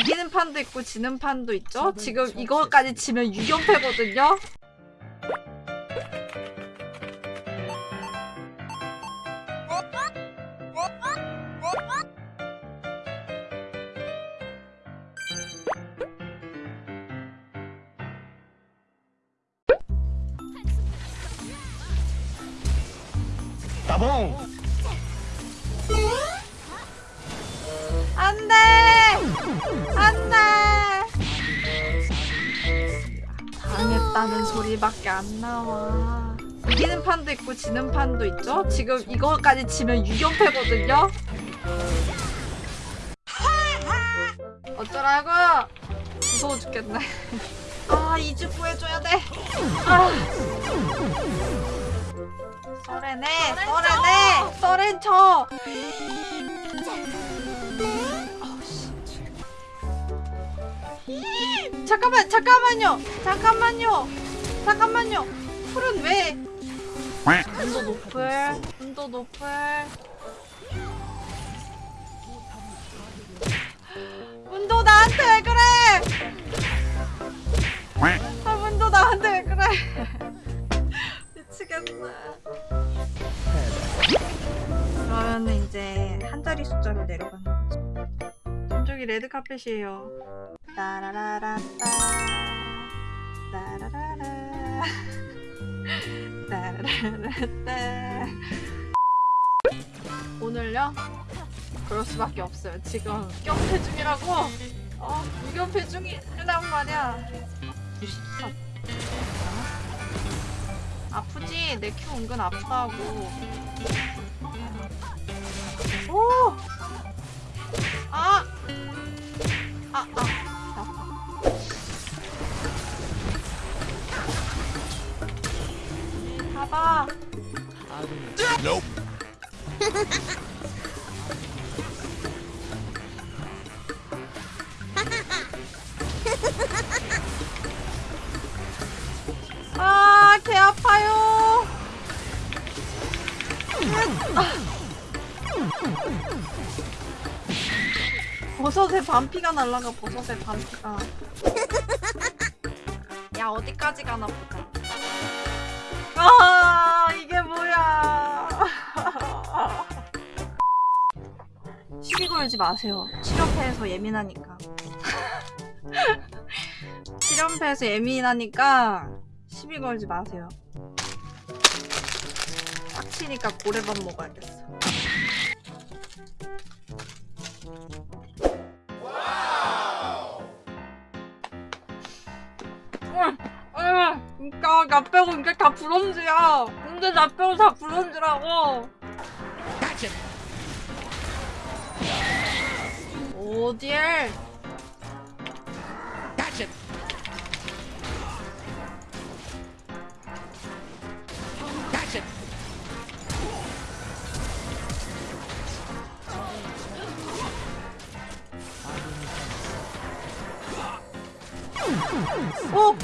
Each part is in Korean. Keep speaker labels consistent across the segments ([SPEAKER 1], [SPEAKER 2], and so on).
[SPEAKER 1] 이기는 판도 있고 지는 판도 있죠. 지금 이거까지 지면 6연패거든요.
[SPEAKER 2] 따봉
[SPEAKER 1] 안 돼! 당했다는 소리밖에 안 나와. 이기는 판도 있고 지는 판도 있죠. 지금 이거까지 지면 6연패거든요. 어쩌라고? 무서워 죽겠네. 아, 이주 구해줘야 돼. 아. 썰해내, 썰해내, 썰엔 쳐. 잠깐만 잠깐만요. 잠깐만요. 잠깐만요. 풀은 왜? 온도 높을 온도 높을. 문도 나한테 왜 그래? 아 문도 나한테 왜 그래? 미치겠네. 그러면은 이제 한 자리 숫자로 내려가는 거지 저기 레드 카펫이에요 따라라라따. 따라라라 따라라라따. 오늘요? 그럴 수밖에 없어요. 지금 경패 중이라고? 어 무경패 중이란 말이야. 아프지? 내 큐 은근 아프다고. 오! 아, 개 아파요. 버섯에 반피가 날라가 버섯에 반피가. 야 어디까지 가나 보자 아 이게 뭐야. 시비 걸지 마세요. 실연패에서 예민하니까. 실연패에서 예민하니까 시비 걸지 마세요 빡치니까 고래밥 먹어야겠어 그니까 나 빼고 이제 다 브론즈야. 근데 나 빼고 다 브론즈라고. 어딜? 어?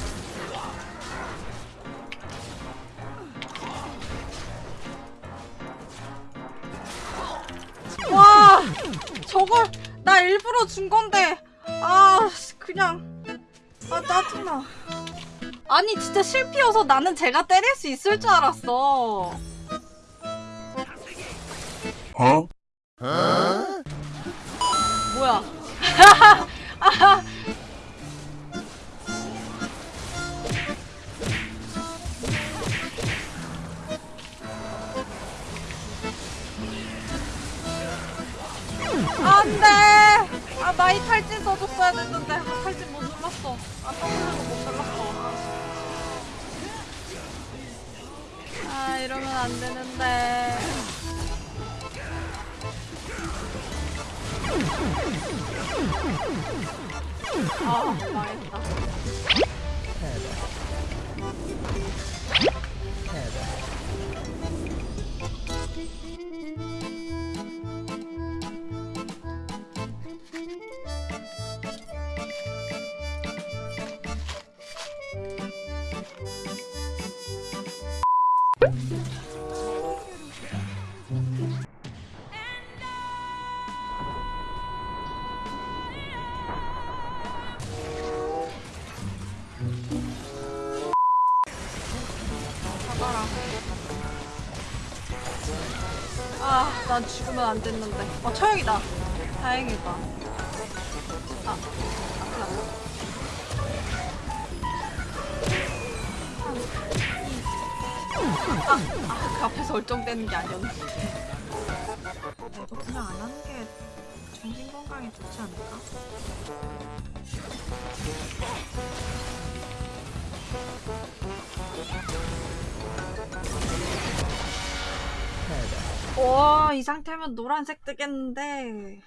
[SPEAKER 1] 와 저걸 나 일부러 준 건데 아 그냥 아 짜증나 아니 진짜 실피여서 나는 제가 때릴 수 있을 줄 알았어
[SPEAKER 2] 어?
[SPEAKER 1] 안돼. 아 마이 탈진 써줬어야 됐는데 아, 탈진 못 눌렀어. 아 W도 못 눌렀어. 아 이러면 안 되는데. 아 망했다 난 죽으면 안 됐는데. 어, 처형이다. 다행이다. 아, 아. 아, 아, 그 앞에서 얼쩡대는 게 아니었는데. 나 이거 그냥 안 하는 게 정신 건강에 좋지 않을까? 와, 이 상태면 노란색 뜨겠는데.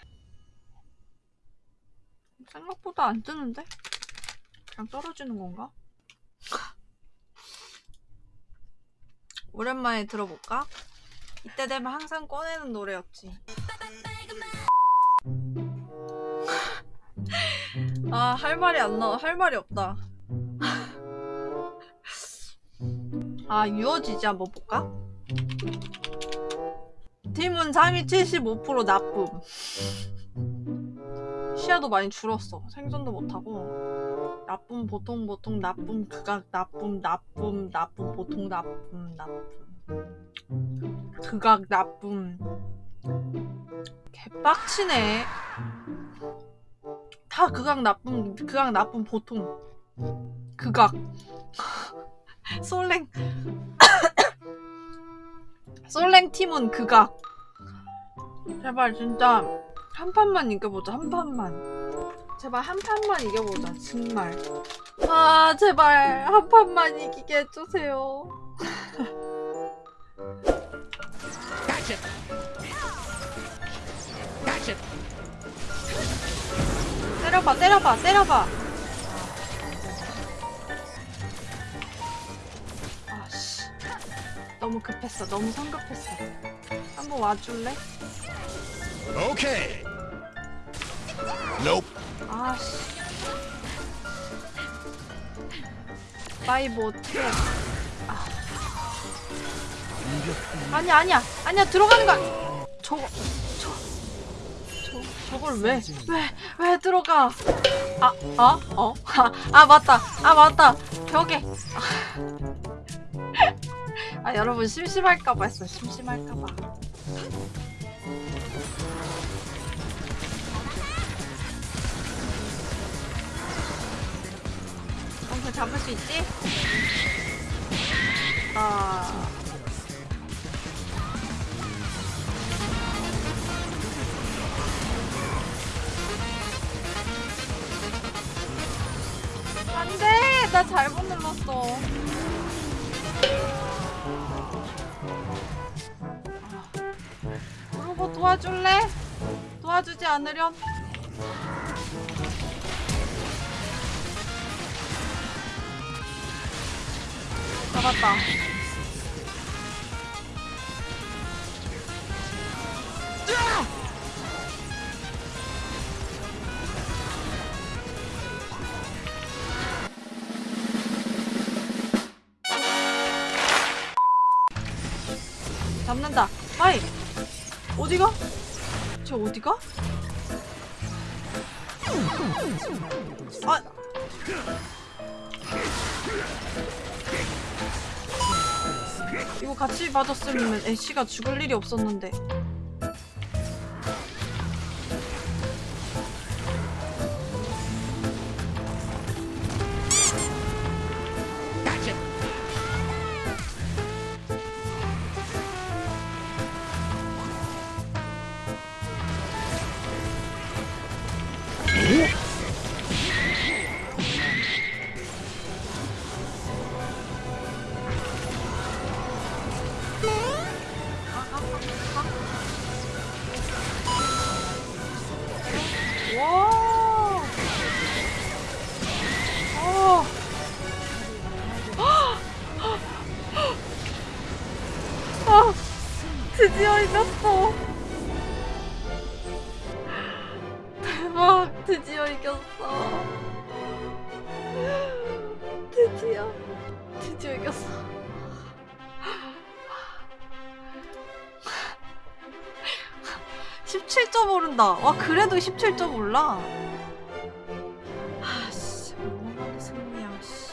[SPEAKER 1] 생각보다 안 뜨는데? 그냥 떨어지는 건가? 오랜만에 들어볼까? 이때 되면 항상 꺼내는 노래였지. 아, 할 말이 안 나와. 할 말이 없다. 아, 유어지지 한번 볼까? 팀은 상위 75% 나쁨. 시야도 많이 줄었어. 생존도 못하고. 나쁨, 보통, 보통, 나쁨, 극악, 나쁨, 나쁨, 나쁨, 보통, 나쁨, 나쁨. 극악, 나쁨. 개빡치네. 다 극악, 나쁨, 극악, 나쁨, 보통. 극악. 솔랭. 솔랭 팀은 극악. 제발 진짜 한 판만 이겨보자 한 판만. 제발 한 판만 이겨보자 정말. 아 제발 한 판만 이기게 해주세요. 때려봐 때려봐 때려봐. 너무 급했어 너무 성급했어. 한번 와줄래?
[SPEAKER 2] Okay. Nope.
[SPEAKER 1] 아씨. 마이보 트랩. 아. 아니야, 아니야. 아니야, 들어가는 거야. 저거, 저, 저, 저걸 왜, 왜, 왜 들어가? 아, 어? 어? 아, 아, 맞다. 아, 맞다. 벽에. 아, 여러분, 심심할까봐 했어. 심심할까봐. 엄청 잡을 수 있지? 아. 안 돼! 나 잘못 눌렀어. 그러고 도와줄래? 도와주지 않으렴? 잡았다. 잡는다. 마이. 어디가? 쟤 어디가? 아. 이거 같이 맞았으면 애쉬가 죽을 일이 없었는데. 와. 어. 아, 드디어 이겼어. 대박, 드디어 이겼어. 드디어, 드디어 이겼어. 17점 오른다. 와 그래도 17점 올라. 아씨 얼마나 승리야. 씨. 뭐